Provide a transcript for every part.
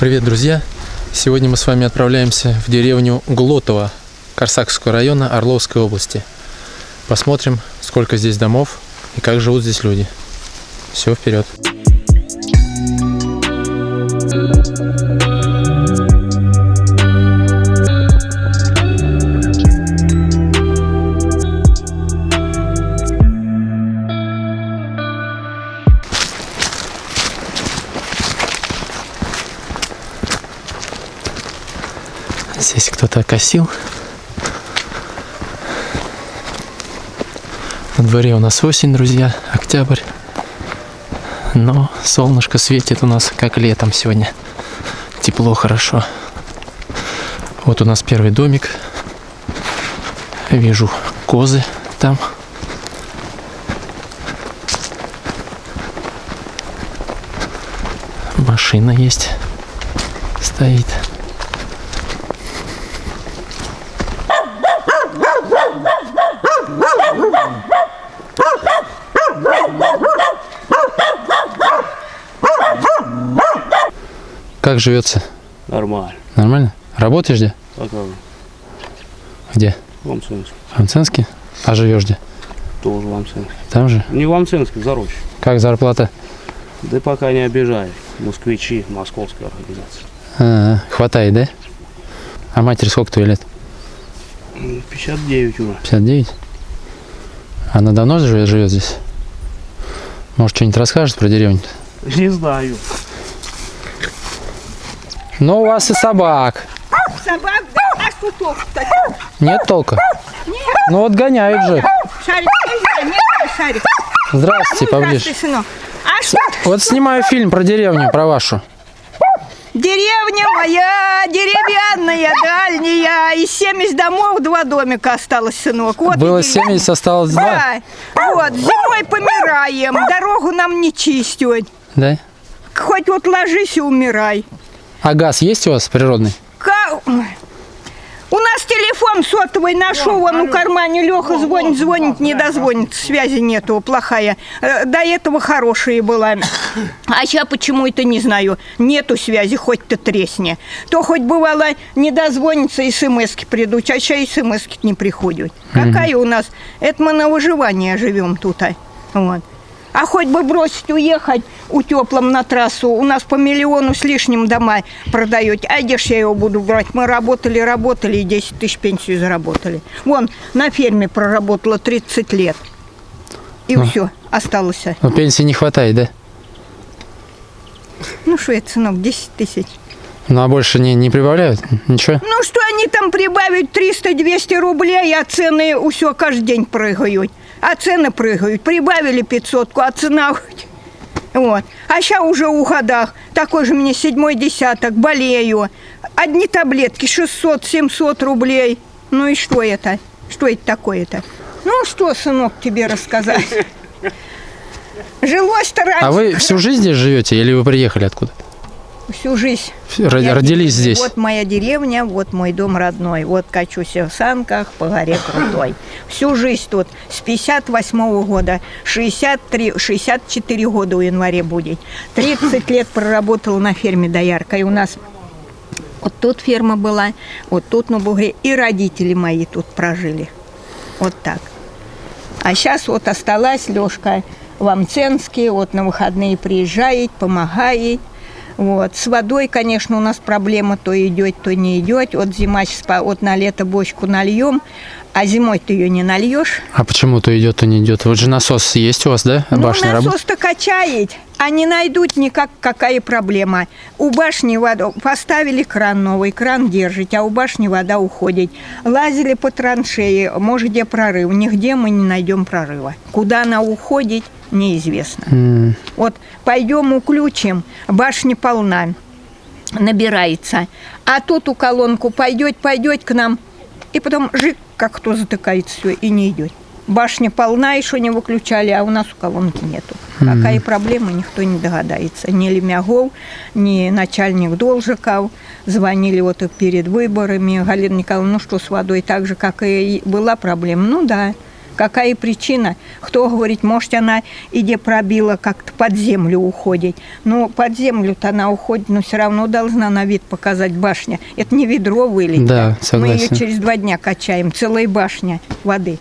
Привет, друзья! Сегодня мы с вами отправляемся в деревню Глотово Корсакского района Орловской области. Посмотрим, сколько здесь домов и как живут здесь люди. Все, вперед! Здесь кто-то косил. На дворе у нас осень, друзья, октябрь. Но солнышко светит у нас как летом сегодня. Тепло, хорошо. Вот у нас первый домик. Вижу козы там. Машина есть. Стоит. Как живется? Нормально. Нормально? Работаешь где? А же? Где? В Ламцинске. В Амценске? А живешь где? Тоже в Ламцинске. Там же? Не в Ламцинске, в Зароще. Как зарплата? Да пока не обижай. Москвичи, московская организация. А, хватает, да? А матери сколько твоих лет? М, 59 уже. 59? Она давно живет, живет здесь? Может, что-нибудь расскажет про деревню? Не знаю. Ну, у вас и собак. Собак, да, а что толку-то? Нет толка? Ну, вот гоняют же. Шарик, нельзя, нет, шарик. Здравствуйте, поближе. Здравствуй, сынок. А что? Вот снимаю фильм про деревню, про вашу. Деревня моя, деревянная, дальняя. Из 70 домов два домика осталось, сынок. Вот и Было деревня. 70, осталось 2. Да. Вот, зимой помираем, дорогу нам не чистят. Да? Хоть вот ложись и умирай. А газ есть у вас природный? Ка- Ой. У нас телефон сотовый нашел, он у кармане Леха звонит, звонит, не дозвонит, связи нету, плохая. Э, До этого хорошая была. А сейчас почему это не знаю. Нету связи, хоть ты тресни. То хоть бывало не дозвонится, смс-ки придут, а сейчас смс-ки не приходят. Какая у нас? Это мы на выживание живем тут. а. Вот. А хоть бы бросить уехать у теплом на трассу, у нас по миллиону с лишним дома продаете. А где ж я его буду брать? Мы работали, работали и 10 тысяч пенсию заработали. Вон, на ферме проработала 30 лет. И все, осталось. Ну, пенсии не хватает, да? Ну что это, сынок, 10 тысяч. Ну, а больше не, не прибавляют? Ничего? Ну что они там прибавят 300-200 рублей, а цены все каждый день прыгают. А цены прыгают. Прибавили 500, а цена... Вот. А сейчас уже у годах. Такой же мне седьмой десяток, болею. Одни таблетки 600-700 рублей. Ну и что это? Что это такое-то? Ну что, сынок, тебе рассказать? Жилось-то раньше. А вы всю жизнь здесь живете или вы приехали откуда? Всю жизнь. Ро- Я Родились здесь. здесь? Вот моя деревня, вот мой дом родной. Вот качусь в санках по горе Крутой. Всю жизнь тут. С 58 года. 63, 64 года в январе будет. 30 лет проработала на ферме дояркой. У нас вот тут ферма была, вот тут на бугре. И родители мои тут прожили. Вот так. А сейчас вот осталась Лешка в Амценске, вот на выходные приезжает, помогает. Вот. С водой, конечно, у нас проблема, то идет, то не идет. Вот зима сейчас, вот на лето бочку нальем, а зимой ты ее не нальешь. А почему то идет, то не идет? Вот же насос есть у вас, да? Ну, Башня насос-то качает, а не найдут никак, какая проблема. У башни вода, поставили кран новый, кран держит, а у башни вода уходит. Лазили по траншеи, может, где прорыв, нигде мы не найдем прорыва. Куда она уходит, неизвестно. М, Вот пойдем уключим, башня полна, набирается. А тут у колонку пойдет, пойдет к нам, и потом жик, как кто затыкает все, и не идет. Башня полна, еще не выключали, а у нас у колонки нету. Какая проблема, никто не догадается. Ни Лемягов, ни начальник Должиков. Звонили вот перед выборами. Галина Николаевна, ну что с водой, так же, как и была проблема. Ну да, Какая причина? Кто говорит, может, она иде пробила, как-то под землю уходит. Ну, под землю-то она уходит, но все равно должна на вид показать башня. Это не ведро вылить. Да, Мы ее согласен. через два дня качаем, целая башня воды.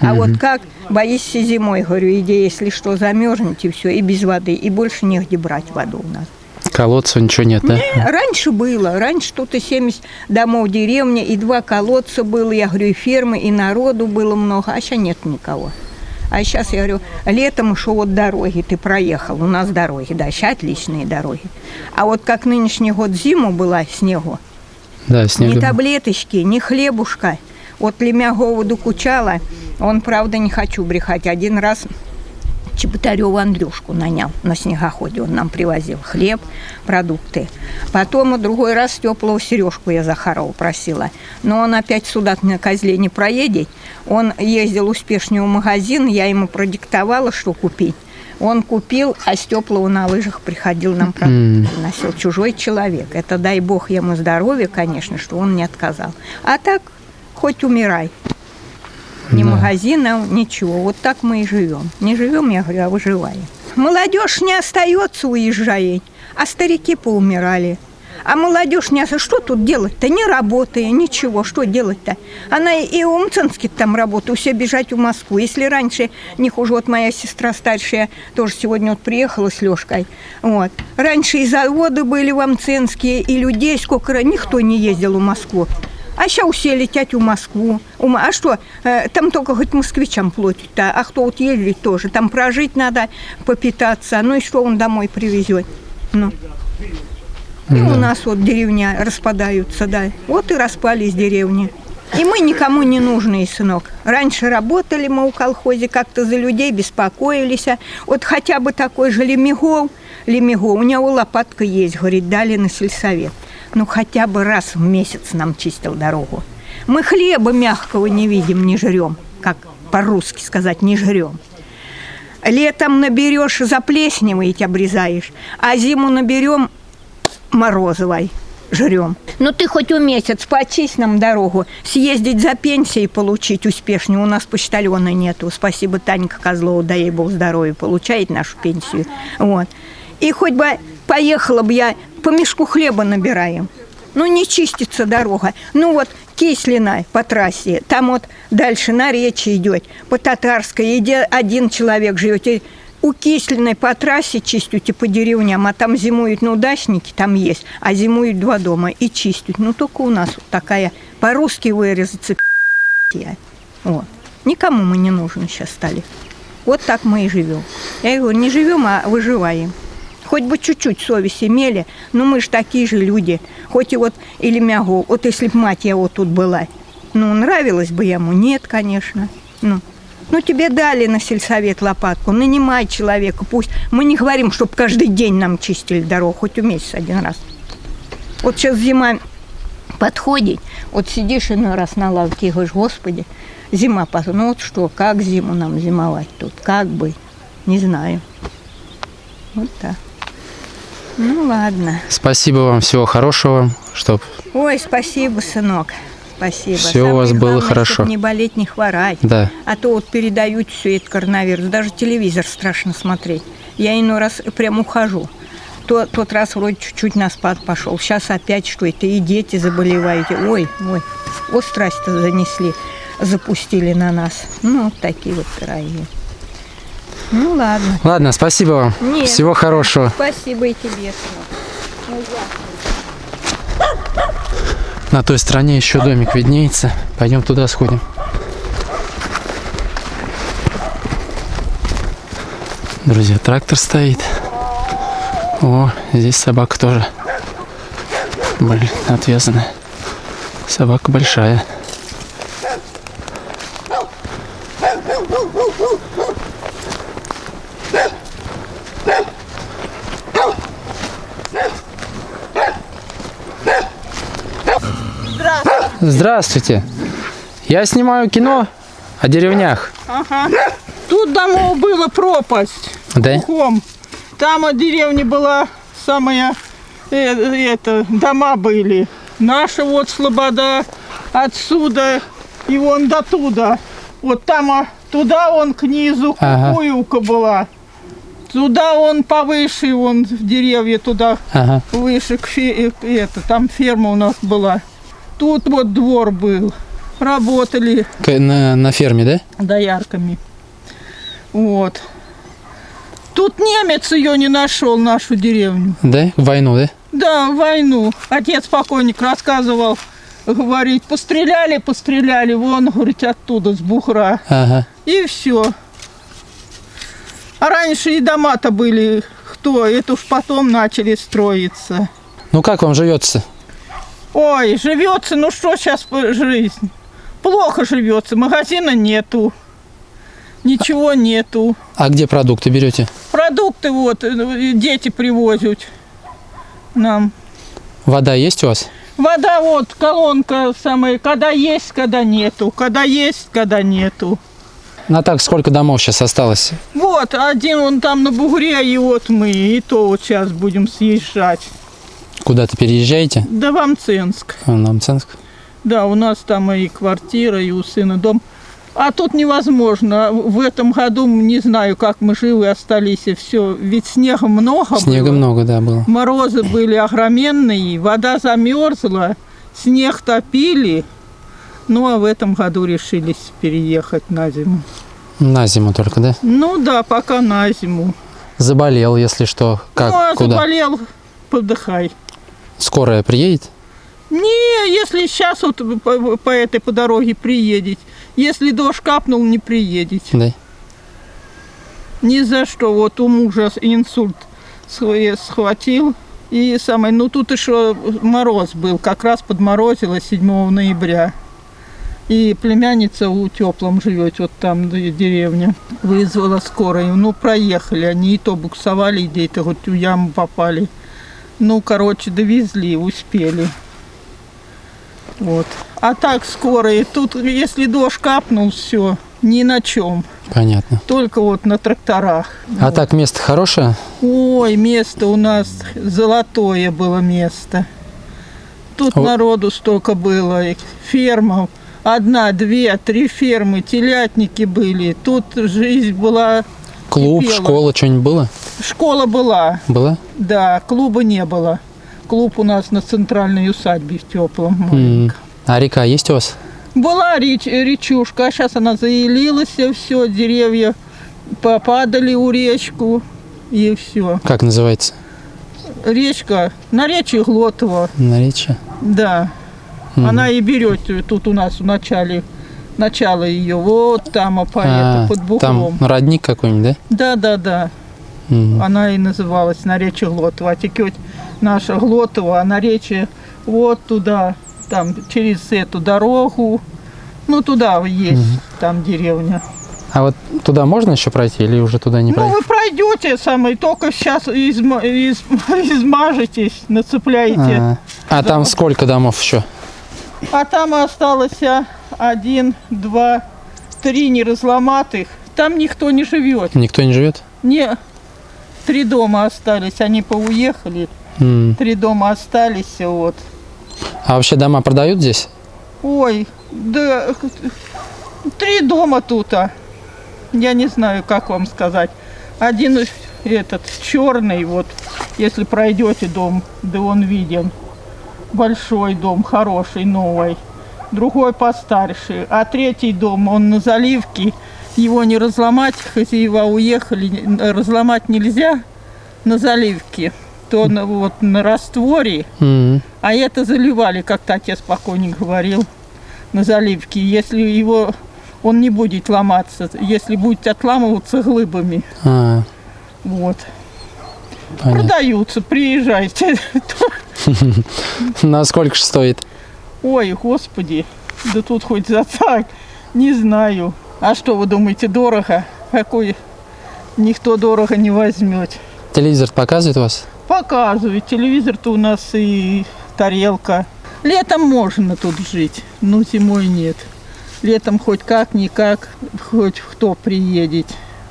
А вот как боишься зимой, говорю, иди, если что, замерзнете, все, и без воды, и больше негде брать воду у нас. Колодца ничего нет, да? Не, раньше было. Раньше тут и 70 домов деревни, и два колодца было, я говорю, и фермы, и народу было много, а сейчас нет никого. А сейчас, я говорю, летом что вот дороги, ты проехал, у нас дороги, да, сейчас отличные дороги. А вот как нынешний год зиму была снегу, Да, ни снег. таблеточки, ни хлебушка. Вот Лемягову докучала, он, правда, не хочу брехать, один раз Чеботареву Андрюшку нанял на снегоходе. Он нам привозил хлеб, продукты. Потом другой раз теплого Сережку я Захарова просила. Но он опять сюда на козле не проедет. Он ездил успешнее в магазин, я ему продиктовала, что купить. Он купил, а с теплого на лыжах приходил нам продукты приносил. Чужой человек. Это дай бог ему здоровья, конечно, что он не отказал. А так, хоть умирай. Ни магазина, ничего. Вот так мы и живем. Не живем, я говорю, а выживаем. Молодежь не остается уезжает, а старики поумирали. А молодежь не остается. Что тут делать-то? Не работая, ничего. Что делать-то? Она и Мценски там работает, все бежать в Москву. Если раньше, не хуже, вот моя сестра старшая тоже сегодня вот приехала с Лешкой. Вот. Раньше и заводы были в Амценске, и людей сколько, никто не ездил в Москву. А сейчас все летят в Москву. А что, э, там только хоть москвичам платят-то, а кто вот ездит тоже. Там прожить надо, попитаться. Ну и что он домой привезет? Ну. И у нас вот деревня распадаются, да. Вот и распались деревни. И мы никому не нужны, сынок. Раньше работали мы у колхозе, как-то за людей беспокоились. Вот хотя бы такой же Лемегов, Лемегов, у него лопатка есть, говорит, дали на сельсовет. Ну, хотя бы раз в месяц нам чистил дорогу. Мы хлеба мягкого не видим, не жрем, как по-русски сказать, не жрем. Летом наберешь заплесневый обрезаешь, а зиму наберем морозовой жрем. Ну ты хоть у месяц почисть нам дорогу, съездить за пенсией получить успешнее. У нас почтальона нету. Спасибо Танька Козлова, дай ей бог здоровья, получает нашу пенсию. Вот. И хоть бы поехала бы я, по мешку хлеба набираем. Ну, не чистится дорога. Ну, вот Кислина по трассе, там вот дальше на речи идет, по Татарской, где один человек живет. У Кислиной по трассе чистят и по деревням, а там зимуют, ну, дачники там есть, а зимуют два дома и чистят. Ну, только у нас вот такая, по-русски вырезаться. Вот. Никому мы не нужны сейчас стали. Вот так мы и живем. Я говорю, не живем, а выживаем. Хоть бы чуть-чуть совесть имели, но мы же такие же люди. Хоть и вот или мягу, вот если б мать вот тут была, ну, нравилось бы ему? Нет, конечно. Ну, ну, тебе дали на сельсовет лопатку, нанимай человека, пусть. Мы не говорим, чтобы каждый день нам чистили дорогу, хоть в месяц один раз. Вот сейчас зима подходит, вот сидишь иной раз на лавке и говоришь, господи, зима, пос- ну вот что, как зиму нам зимовать тут, как бы, не знаю. Вот так. Ну ладно. Спасибо вам, всего хорошего, чтоб Ой, спасибо, сынок. Спасибо. Всё у Самое вас было главное, хорошо. чтоб не болеть, не хворать. Да. А то вот передают все это коронавирус. Даже телевизор страшно смотреть. Я иной раз прям ухожу. То, тот раз вроде чуть-чуть на спад пошел. Сейчас опять что это, и дети заболевают. Ой, ой, вот страсть-то занесли, запустили на нас. Ну, вот такие вот пироги. Ну, ладно. Ладно, спасибо вам. Нет. Всего хорошего. Спасибо и тебе, сынок. На той стороне еще домик виднеется. Пойдем туда сходим. Друзья, трактор стоит. О, здесь собака тоже. Блин, отвязанная. Собака большая. Здравствуйте. Я снимаю кино о деревнях. Ага. Тут домов было пропасть. Да? Кругом. Там от деревни была самая, э, это, дома были. Наша вот Слобода отсюда и вон до туда. Вот там а, Туда он к низу Ага. кукуевка была. Туда он повыше, он в деревья туда Ага. выше, к фе- э, это, там ферма у нас была. Тут вот двор был. Работали на, на ферме, да? доярками. Вот. Тут немец ее не нашел, нашу деревню. Да? Войну, да? Да, войну. Отец покойник рассказывал, говорит, постреляли, постреляли, вон, говорит, оттуда, с Бухра. Ага. И все. А раньше и дома-то были, кто, это уж потом начали строиться. Ну как вам живется? Ой, живется, ну что сейчас жизнь? Плохо живется, магазина нету, ничего нету. А где продукты берете? Продукты вот э, дети привозят нам. Вода есть у вас? Вода вот, колонка самая, когда есть, когда нету, когда есть, когда нету. На так сколько домов сейчас осталось? Вот, один он там на бугре, и вот мы, и то вот сейчас будем съезжать. Куда-то переезжаете? Да в Амценск. А, На Мценск? Да, у нас там и квартира, и у сына дом. А тут невозможно. В этом году не знаю, как мы живы остались. И все. Ведь снега много Снега было. много, да, было. Морозы были огроменные, вода замерзла, снег топили. Ну, а в этом году решились переехать на зиму. На зиму только, да? Ну да, пока на зиму. Заболел, если что. Как? ну, а Куда? заболел, подыхай. Скорая приедет? Не, если сейчас вот по, по этой по дороге приедет, если дождь капнул, не приедете. Да. Ни за что. Вот у мужа инсульт схва- схватил. И самое, ну тут еще мороз был, как раз подморозило 7 ноября. И племянница у теплом живет, вот там деревня. Вызвала скорую. Ну, проехали они, и то буксовали, и где-то вот в яму попали. Ну, короче, довезли, успели. Вот. А так скорые, тут если дождь капнул, все, ни на чем. Понятно. Только вот на тракторах. А так место хорошее? Ой, место у нас золотое было место. Тут О. народу столько было, и ферма. Одна, две, три фермы, телятники были. Тут жизнь была, Клуб, Кипело. школа, что-нибудь было? Школа была, Было? да, клуба не было. Клуб у нас на центральной усадьбе в теплом. М. А река есть у вас? Была реч- речушка, а сейчас она заелилась, все, деревья попадали у речку, и все. Как называется? Речка, на речи Глотова, Наречие? да. Мгм. Она и берет тут у нас в начале, начало ее, вот там, а А, под там Бухлом. родник какой-нибудь, Да, да, да. да? М. Она и называлась на речи Глотова. А текет наша Глотова, а на речи вот туда, там через эту дорогу. Ну, туда есть, там деревня. А вот туда можно еще пройти или уже туда не Ну, пройти? вы пройдете самое, только сейчас изма- из- измажетесь, нацепляете. А, а там сколько домов еще? А там осталось а, один, два, три неразломатых. Там никто не живет. Никто не живет? Не, три дома остались, они поуехали. М. Три дома остались, вот. А вообще дома продают здесь? Ой, да, три дома тут, а. Я не знаю, как вам сказать. Один этот черный, вот, если пройдете дом, да он виден. Большой дом, хороший, новый. Другой постарше. А третий дом, он на заливке. Его не разломать, хозяева уехали, разломать нельзя на заливке. То на, вот на растворе, М. а это заливали, как-то отец покойник говорил, на заливке. Если его он не будет ломаться, если будет отламываться глыбами. А, Вот. понятно. Продаются, приезжайте. На сколько же стоит? Ой, господи, да тут хоть за так, не знаю. А что вы думаете, дорого? Какой никто дорого не возьмет. Телевизор показывает вас? Показывает, телевизор-то у нас и тарелка. Летом можно тут жить, но зимой нет. Летом хоть как-никак, хоть кто приедет.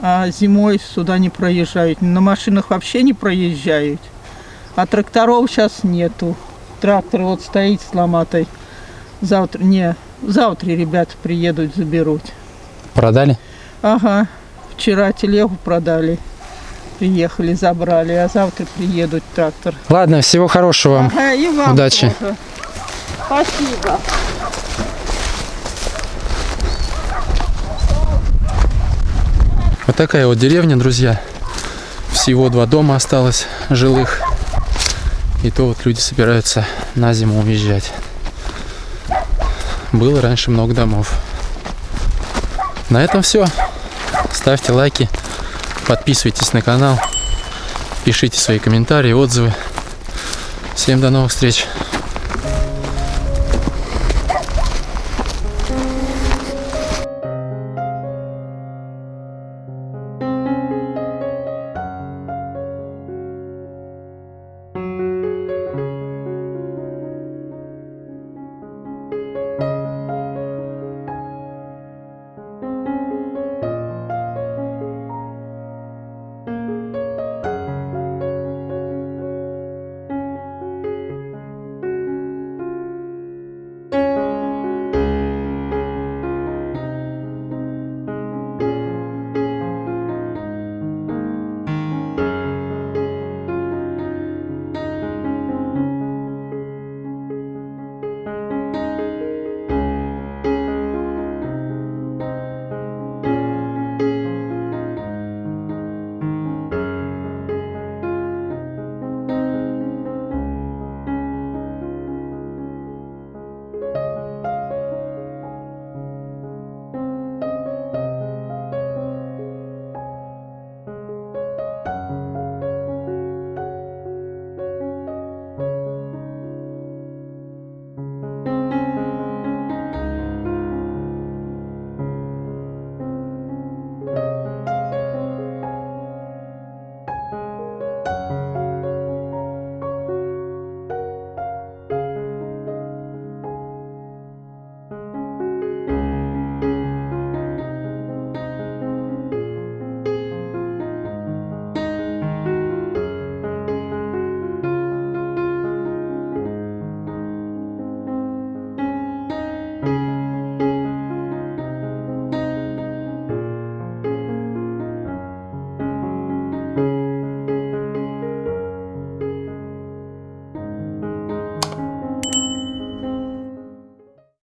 А зимой сюда не проезжают. На машинах вообще не проезжают. А тракторов сейчас нету. Трактор вот стоит с ломатой. Завтра, не, завтра ребята приедут, заберут. Продали? Ага. Вчера телегу продали. Приехали, забрали, а завтра приедут трактор. Ладно, всего хорошего вам. Ага, и вам Удачи. тоже. Спасибо. Вот такая вот деревня, друзья. Всего два дома осталось жилых. И то вот люди собираются на зиму уезжать. Было раньше много домов. На этом все. Ставьте лайки, подписывайтесь на канал, пишите свои комментарии, отзывы. Всем до новых встреч.